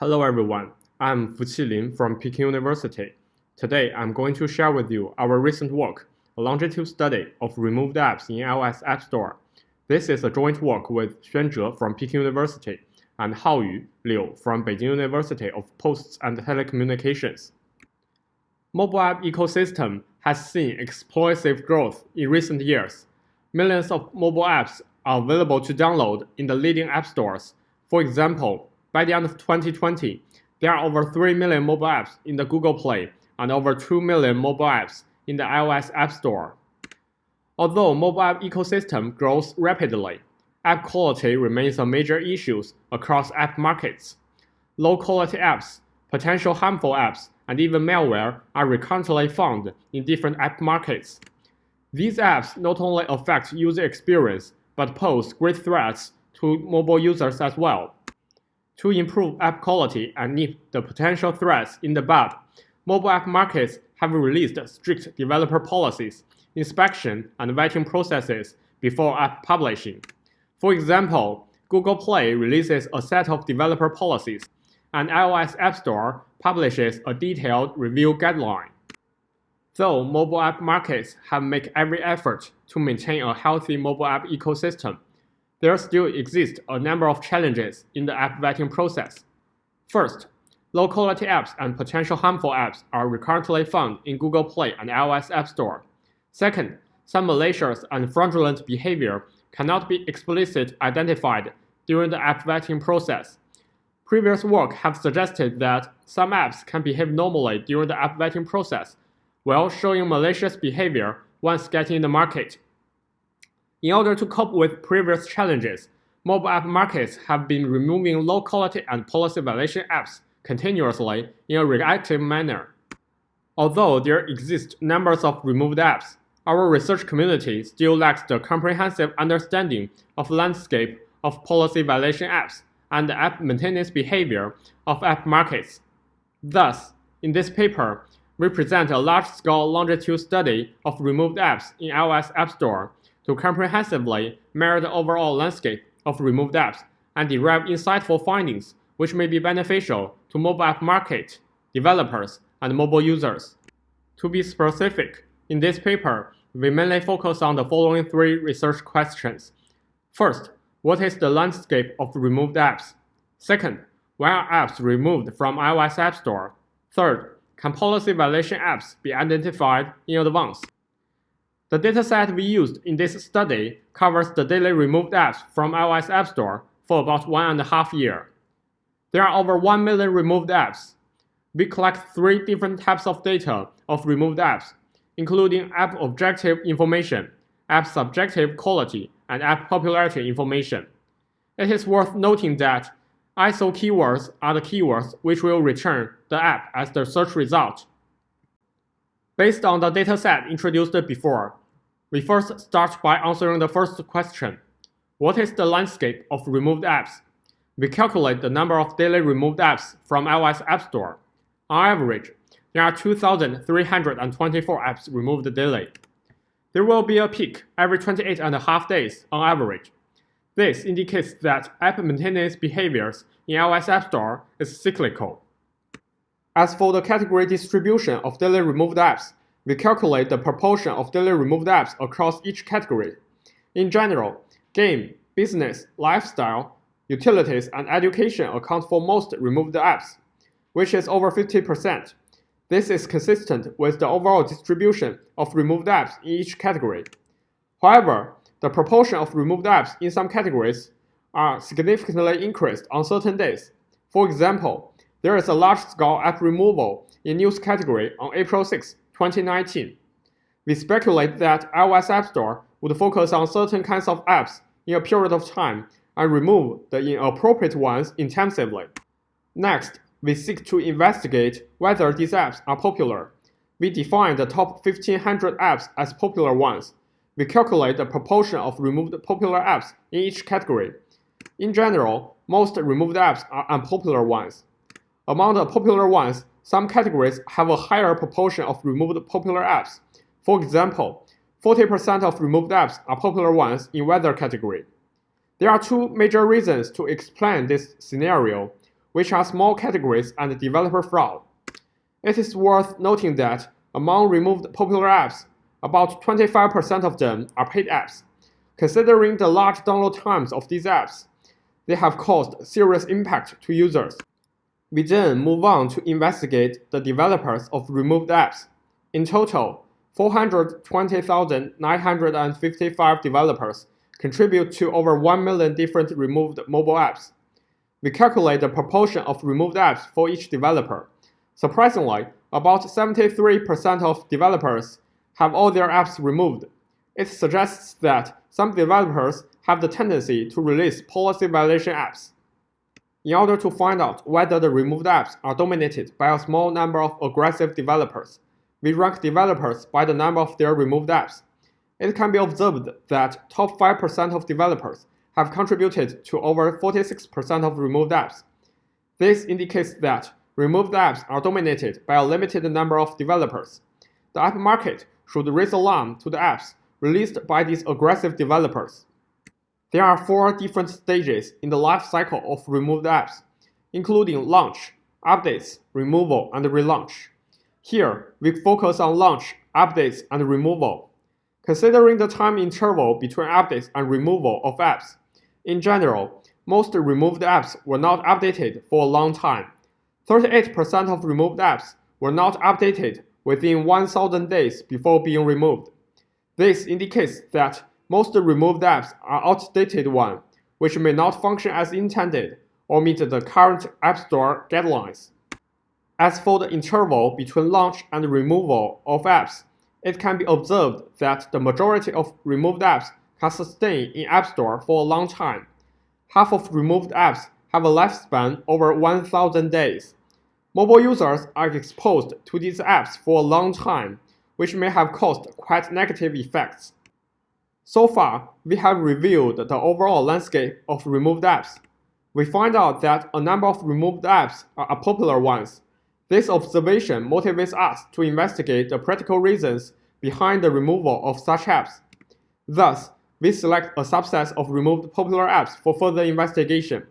Hello everyone, I'm Fuqi Lin from Peking University. Today I'm going to share with you our recent work, a longitudinal study of removed apps in iOS App Store. This is a joint work with Xuan Zhe from Peking University and Haoyu Liu from Beijing University of Posts and Telecommunications. Mobile app ecosystem has seen explosive growth in recent years. Millions of mobile apps are available to download in the leading app stores. For example, by the end of 2020, there are over 3 million mobile apps in the Google Play and over 2 million mobile apps in the iOS App Store. Although mobile app ecosystem grows rapidly, app quality remains a major issue across app markets. Low-quality apps, potential harmful apps, and even malware are recurrently found in different app markets. These apps not only affect user experience, but pose great threats to mobile users as well. To improve app quality and nip the potential threats in the bud, mobile app markets have released strict developer policies, inspection, and vetting processes before app publishing. For example, Google Play releases a set of developer policies, and iOS App Store publishes a detailed review guideline. Though mobile app markets have made every effort to maintain a healthy mobile app ecosystem, there still exist a number of challenges in the app vetting process. First, low-quality apps and potential harmful apps are recurrently found in Google Play and iOS App Store. Second, some malicious and fraudulent behavior cannot be explicitly identified during the app vetting process. Previous work have suggested that some apps can behave normally during the app vetting process, while showing malicious behavior once getting in the market. In order to cope with previous challenges, mobile app markets have been removing low-quality and policy violation apps continuously in a reactive manner. Although there exist numbers of removed apps, our research community still lacks the comprehensive understanding of landscape of policy violation apps and the app maintenance behavior of app markets. Thus, in this paper, we present a large-scale longitudinal study of removed apps in iOS App Store to comprehensively mirror the overall landscape of removed apps and derive insightful findings which may be beneficial to mobile app market, developers, and mobile users. To be specific, in this paper, we mainly focus on the following three research questions. First, what is the landscape of removed apps? Second, why are apps removed from iOS App Store? Third, can policy violation apps be identified in advance? The dataset we used in this study covers the daily removed apps from iOS App Store for about one and a half year. There are over 1 million removed apps. We collect three different types of data of removed apps, including app objective information, app subjective quality, and app popularity information. It is worth noting that ASO keywords are the keywords which will return the app as the search result. Based on the dataset introduced before, we first start by answering the first question. What is the landscape of removed apps? We calculate the number of daily removed apps from iOS App Store. On average, there are 2,324 apps removed daily. There will be a peak every 28 and a half days on average. This indicates that app maintenance behaviors in iOS App Store is cyclical. As for the category distribution of daily removed apps, we calculate the proportion of daily removed apps across each category. In general, game, business, lifestyle, utilities, and education account for most removed apps, which is over 50%. This is consistent with the overall distribution of removed apps in each category. However, the proportion of removed apps in some categories are significantly increased on certain days. For example, there is a large-scale app removal in news category on April 6, 2019. We speculate that iOS App Store would focus on certain kinds of apps in a period of time and remove the inappropriate ones intensively. Next, we seek to investigate whether these apps are popular. We define the top 1500 apps as popular ones. We calculate the proportion of removed popular apps in each category. In general, most removed apps are unpopular ones. Among the popular ones, some categories have a higher proportion of removed popular apps. For example, 40% of removed apps are popular ones in weather category. There are two major reasons to explain this scenario. which are small categories and developer fraud. It is worth noting that among removed popular apps, about 25% of them are paid apps. Considering the large download times of these apps, they have caused serious impact to users. We then move on to investigate the developers of removed apps. In total, 420,955 developers contribute to over 1 million different removed mobile apps. We calculate the proportion of removed apps for each developer. Surprisingly, about 73% of developers have all their apps removed. It suggests that some developers have the tendency to release policy violation apps. In order to find out whether the removed apps are dominated by a small number of aggressive developers, we rank developers by the number of their removed apps. It can be observed that top 5% of developers have contributed to over 46% of removed apps. This indicates that removed apps are dominated by a limited number of developers. The app market should raise alarm to the apps released by these aggressive developers. There are four different stages in the life cycle of removed apps, including launch, updates, removal, and relaunch. Here, we focus on launch, updates, and removal. Considering the time interval between updates and removal of apps, in general, most removed apps were not updated for a long time. 38% of removed apps were not updated within 1000 days before being removed. This indicates that most removed apps are outdated ones, which may not function as intended or meet the current App Store guidelines. As for the interval between launch and removal of apps, it can be observed that the majority of removed apps can sustain in App Store for a long time. Half of removed apps have a lifespan over 1000 days. Mobile users are exposed to these apps for a long time, which may have caused quite negative effects. So far, we have reviewed the overall landscape of removed apps. We find out that a number of removed apps are popular ones. This observation motivates us to investigate the practical reasons behind the removal of such apps. Thus, we select a subset of removed popular apps for further investigation.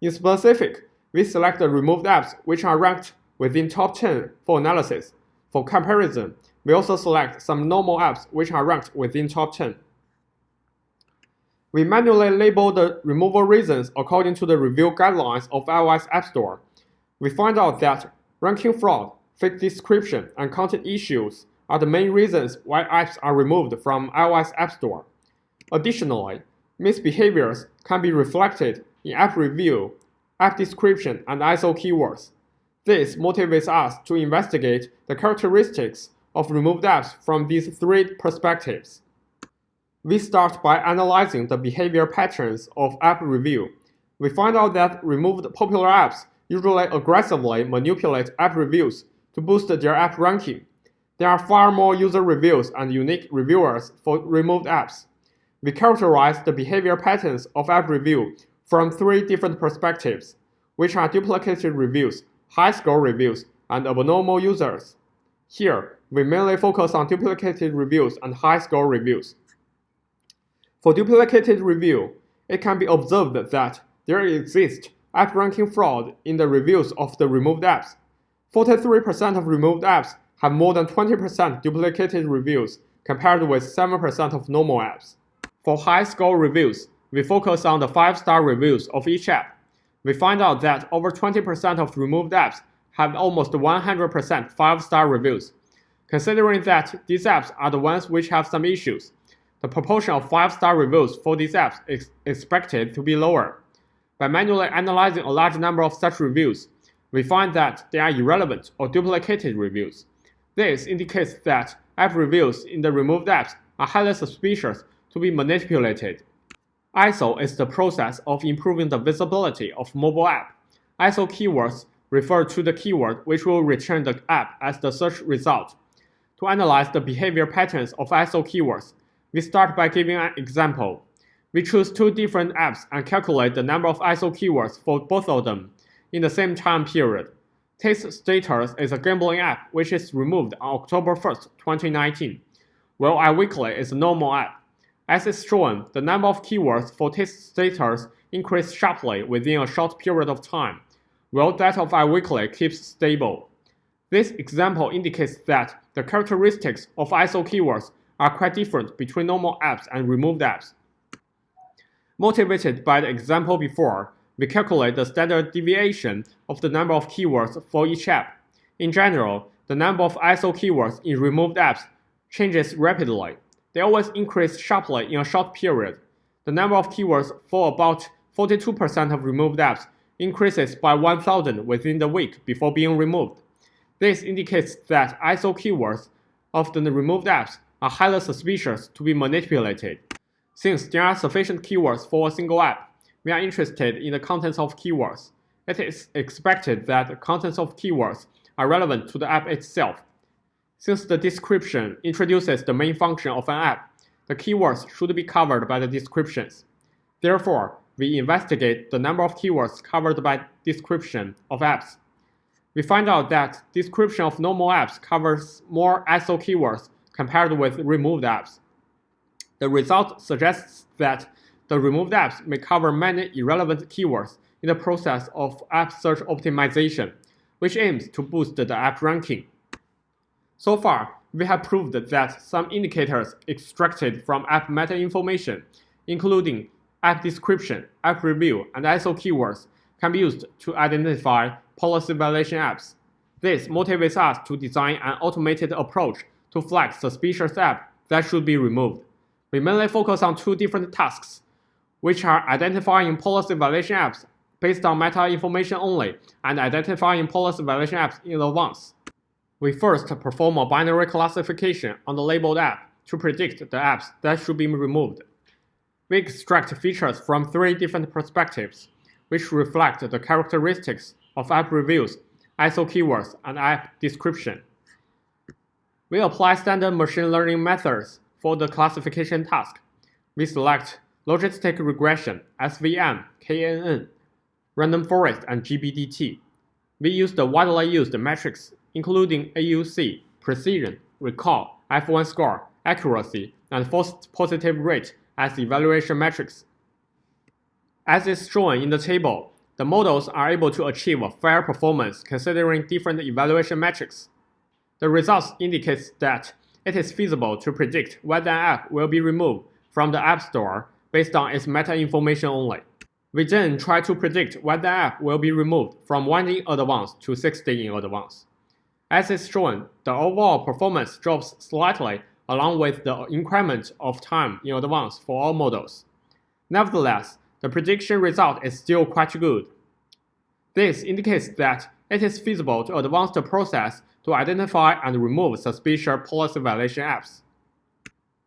In specific, we select the removed apps which are ranked within top 10 for analysis. For comparison, we also select some normal apps which are ranked within top 10. We manually label the removal reasons according to the review guidelines of iOS App Store. We find out that ranking fraud, fake description, and content issues are the main reasons why apps are removed from iOS App Store. Additionally, misbehaviors can be reflected in app review, app description, and ASO keywords. This motivates us to investigate the characteristics of removed apps from these three perspectives. We start by analyzing the behavior patterns of app review. We find out that removed popular apps usually aggressively manipulate app reviews to boost their app ranking. There are far more user reviews and unique reviewers for removed apps. We characterize the behavior patterns of app review from three different perspectives, which are duplicated reviews, high-score reviews, and abnormal users. Here, we mainly focus on duplicated reviews and high-score reviews. For duplicated review, it can be observed that there exists app ranking fraud in the reviews of the removed apps. 43% of removed apps have more than 20% duplicated reviews compared with 7% of normal apps. For high-score reviews, we focus on the 5-star reviews of each app. We find out that over 20% of removed apps have almost 100% 5-star reviews. Considering that these apps are the ones which have some issues, the proportion of 5-star reviews for these apps is expected to be lower. By manually analyzing a large number of such reviews, we find that they are irrelevant or duplicated reviews. This indicates that app reviews in the removed apps are highly suspicious to be manipulated. ASO is the process of improving the visibility of mobile app. ASO keywords refer to the keyword which will return the app as the search result. To analyze the behavior patterns of ASO keywords, we start by giving an example. We choose two different apps and calculate the number of ASO keywords for both of them in the same time period. Taste Status is a gambling app which is removed on October 1st, 2019, while iWeekly is a normal app. As is shown, the number of keywords for Taste Status increased sharply within a short period of time, while that of iWeekly keeps stable. This example indicates that the characteristics of ASO keywords are quite different between normal apps and removed apps. Motivated by the example before, we calculate the standard deviation of the number of keywords for each app. In general, the number of ASO keywords in removed apps changes rapidly. They always increase sharply in a short period. The number of keywords for about 42% of removed apps increases by 1000 within the week before being removed. This indicates that ASO keywords of the removed apps are highly suspicious to be manipulated. Since there are sufficient keywords for a single app, we are interested in the contents of keywords. It is expected that the contents of keywords are relevant to the app itself. Since the description introduces the main function of an app, the keywords should be covered by the descriptions. Therefore, we investigate the number of keywords covered by description of apps. We find out that description of normal apps covers more ASO keywords compared with removed apps. The result suggests that the removed apps may cover many irrelevant keywords in the process of app search optimization, which aims to boost the app ranking. So far, we have proved that some indicators extracted from app meta information, including app description, app review, and ASO keywords, can be used to identify policy violation apps. This motivates us to design an automated approach to flag suspicious apps that should be removed. We mainly focus on two different tasks, which are identifying policy violation apps based on meta information only and identifying policy violation apps in advance. We first perform a binary classification on the labeled app to predict the apps that should be removed. We extract features from three different perspectives, which reflect the characteristics of app reviews, ASO keywords, and app description. We apply standard machine learning methods for the classification task. We select logistic regression, SVM, KNN, random forest, and GBDT. We use the widely used metrics including AUC, precision, recall, F1 score, accuracy, and false positive rate as evaluation metrics. As is shown in the table, the models are able to achieve a fair performance considering different evaluation metrics. The results indicate that it is feasible to predict whether an app will be removed from the App Store based on its meta information only. We then try to predict whether an app will be removed from 1 in advance to 60 in advance. As is shown, the overall performance drops slightly along with the increment of time in advance for all models. Nevertheless, the prediction result is still quite good. This indicates that it is feasible to advance the process to identify and remove suspicious policy violation apps.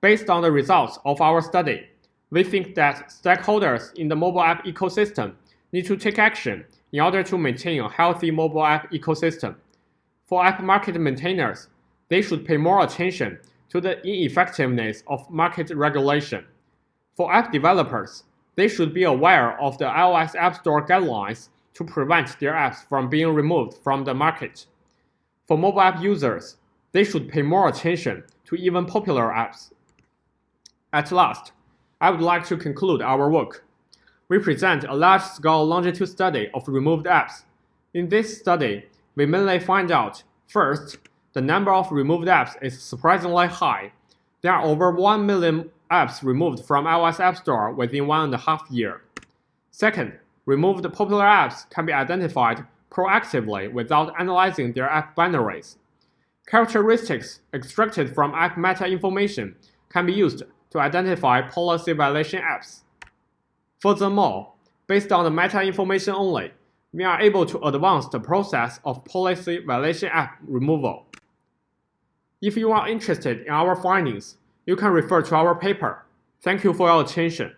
Based on the results of our study, we think that stakeholders in the mobile app ecosystem need to take action in order to maintain a healthy mobile app ecosystem. For app market maintainers, they should pay more attention to the ineffectiveness of market regulation. For app developers, they should be aware of the iOS App Store guidelines to prevent their apps from being removed from the market. For mobile app users, they should pay more attention to even popular apps. At last, I would like to conclude our work. We present a large-scale longitude study of removed apps. In this study, we mainly find out, first, the number of removed apps is surprisingly high. There are over 1 million apps removed from iOS App Store within one and a half year. Second, removed popular apps can be identified proactively without analyzing their app binaries. Characteristics extracted from app meta information can be used to identify policy violation apps. Furthermore, based on the meta information only, we are able to advance the process of policy violation app removal. If you are interested in our findings, you can refer to our paper. Thank you for your attention.